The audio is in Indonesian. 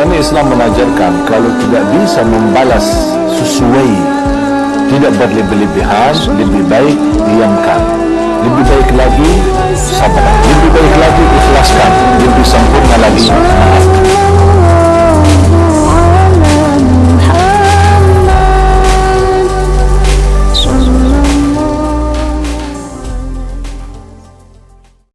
kami Islam mengajarkan kalau tidak bisa membalas sesuai tidak berlebih-lebihan lebih baik diamkan. Lebih baik lagi sabar lebih baik lagi ikhlaskan Lebih sempurna lagi.